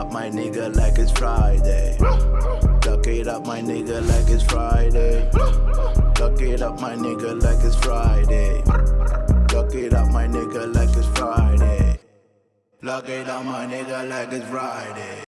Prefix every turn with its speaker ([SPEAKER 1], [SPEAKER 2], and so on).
[SPEAKER 1] Up, my nigga, like it's Friday. Lock it up, my nigga, like it's Friday. Lock it up, my nigga, like it's Friday. It up, my nigga, like it's Friday.